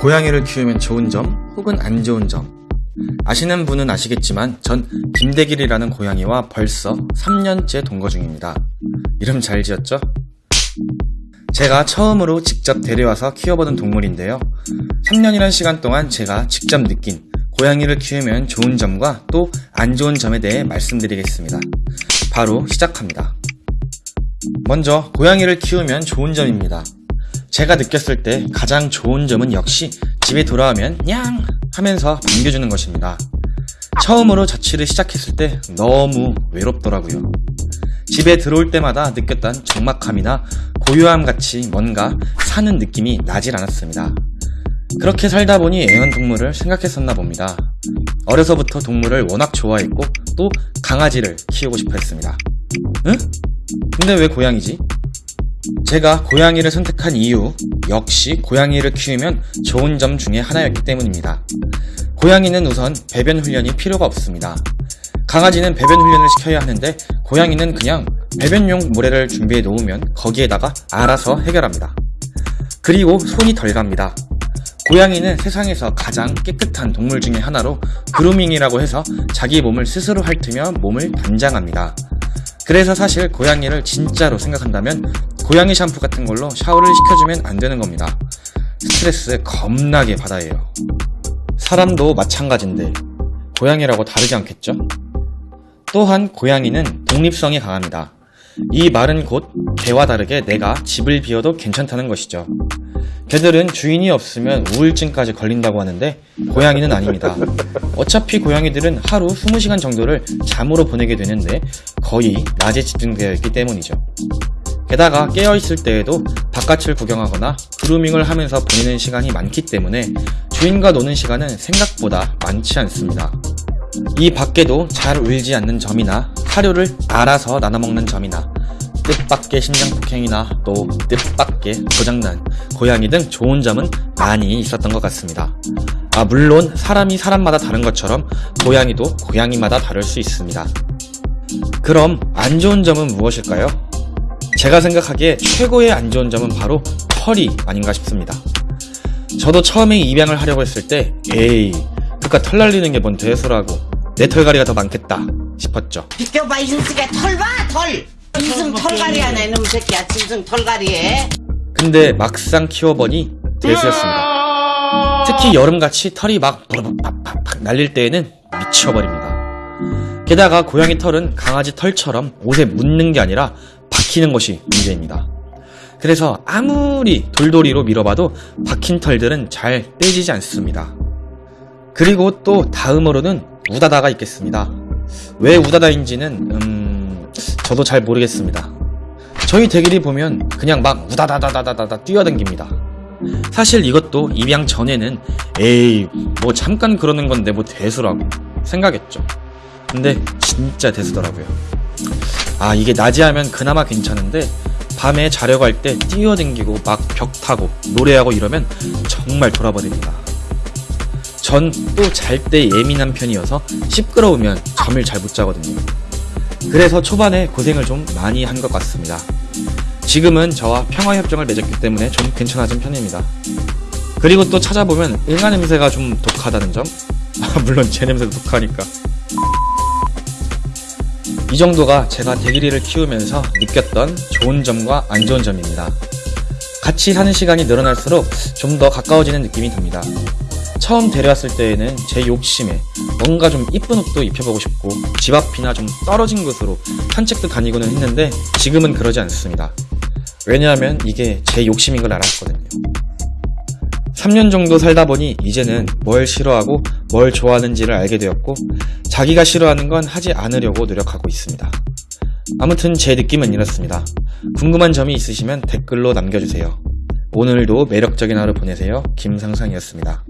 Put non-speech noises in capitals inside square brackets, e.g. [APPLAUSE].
고양이를 키우면 좋은 점 혹은 안 좋은 점 아시는 분은 아시겠지만 전 김대길이라는 고양이와 벌써 3년째 동거 중입니다. 이름 잘 지었죠? 제가 처음으로 직접 데려와서 키워보는 동물인데요. 3년이란 시간 동안 제가 직접 느낀 고양이를 키우면 좋은 점과 또 안 좋은 점에 대해 말씀드리겠습니다. 바로 시작합니다. 먼저 고양이를 키우면 좋은 점입니다. 제가 느꼈을 때 가장 좋은 점은 역시 집에 돌아오면 냥 하면서 반겨주는 것입니다. 처음으로 자취를 시작했을 때 너무 외롭더라고요. 집에 들어올 때마다 느꼈던 적막함이나 고요함 같이 뭔가 사는 느낌이 나질 않았습니다. 그렇게 살다 보니 애완동물을 생각했었나 봅니다. 어려서부터 동물을 워낙 좋아했고 또 강아지를 키우고 싶어 했습니다. 응? 근데 왜 고양이지? 제가 고양이를 선택한 이유 역시 고양이를 키우면 좋은 점 중에 하나였기 때문입니다. 고양이는 우선 배변 훈련이 필요가 없습니다. 강아지는 배변 훈련을 시켜야 하는데 고양이는 그냥 배변용 모래를 준비해 놓으면 거기에다가 알아서 해결합니다. 그리고 손이 덜 갑니다. 고양이는 세상에서 가장 깨끗한 동물 중에 하나로 그루밍이라고 해서 자기 몸을 스스로 핥으며 몸을 단장합니다. 그래서 사실 고양이를 진짜로 생각한다면 고양이 샴푸 같은 걸로 샤워를 시켜주면 안 되는 겁니다. 스트레스 겁나게 받아요. 사람도 마찬가지인데 고양이라고 다르지 않겠죠? 또한 고양이는 독립성이 강합니다. 이 말은 곧 개와 다르게 내가 집을 비워도 괜찮다는 것이죠. 개들은 주인이 없으면 우울증까지 걸린다고 하는데 고양이는 아닙니다. 어차피 고양이들은 하루 20시간 정도를 잠으로 보내게 되는데 거의 낮에 집중되어 있기 때문이죠. 게다가 깨어있을 때에도 바깥을 구경하거나 그루밍을 하면서 보내는 시간이 많기 때문에 주인과 노는 시간은 생각보다 많지 않습니다. 이 밖에도 잘 울지 않는 점이나 사료를 알아서 나눠먹는 점이나 뜻밖의 심장폭행이나 또 뜻밖의 고장난 고양이 등 좋은 점은 많이 있었던 것 같습니다. 아, 물론 사람이 사람마다 다른 것처럼 고양이도 고양이마다 다를 수 있습니다. 그럼 안 좋은 점은 무엇일까요? 제가 생각하기에 최고의 안 좋은 점은 바로 털이 아닌가 싶습니다. 저도 처음에 입양을 하려고 했을 때 에이 그깟 털 날리는 게 뭔 대수라고 내 털갈이가 더 많겠다 싶었죠. 비켜봐 이승식아 털봐 털 짐승 털갈이 하네 이놈 새끼야 짐승 털갈이에 근데 막상 키워보니 대수였습니다. 특히 여름같이 털이 막 팍팍팍 날릴 때에는 미쳐버립니다. 게다가 고양이 털은 강아지 털처럼 옷에 묻는 게 아니라 박히는 것이 문제입니다. 그래서 아무리 돌돌이로 밀어봐도 박힌 털들은 잘 떼지지 않습니다. 그리고 또 다음으로는 우다다가 있겠습니다. 왜 우다다인지는 음 저도 잘 모르겠습니다. 저희 대길이 보면 그냥 막 우다다다다다다 뛰어댕깁니다. 사실 이것도 입양 전에는 에이 뭐 잠깐 그러는 건데 뭐 대수라고 생각했죠. 근데 진짜 대수더라고요. 아 이게 낮에 하면 그나마 괜찮은데 밤에 자려고 할 때 뛰어댕기고 막 벽 타고 노래하고 이러면 정말 돌아버립니다. 전 또 잘 때 예민한 편이어서 시끄러우면 잠을 잘 못 자거든요. 그래서 초반에 고생을 좀 많이 한 것 같습니다. 지금은 저와 평화협정을 맺었기 때문에 좀 괜찮아진 편입니다. 그리고 또 찾아보면 응아 냄새가 좀 독하다는 점? 아, [LAUGHS] 물론 제 냄새도 독하니까. 이 정도가 제가 대기리를 키우면서 느꼈던 좋은 점과 안 좋은 점입니다. 같이 사는 시간이 늘어날수록 좀 더 가까워지는 느낌이 듭니다. 처음 데려왔을 때에는 제 욕심에 뭔가 좀 이쁜 옷도 입혀보고 싶고 집 앞이나 좀 떨어진 곳으로 산책도 다니고는 했는데 지금은 그러지 않습니다. 왜냐하면 이게 제 욕심인 걸 알았거든요. 3년 정도 살다 보니 이제는 뭘 싫어하고 뭘 좋아하는지를 알게 되었고 자기가 싫어하는 건 하지 않으려고 노력하고 있습니다. 아무튼 제 느낌은 이렇습니다. 궁금한 점이 있으시면 댓글로 남겨주세요. 오늘도 매력적인 하루 보내세요. 김상상이었습니다.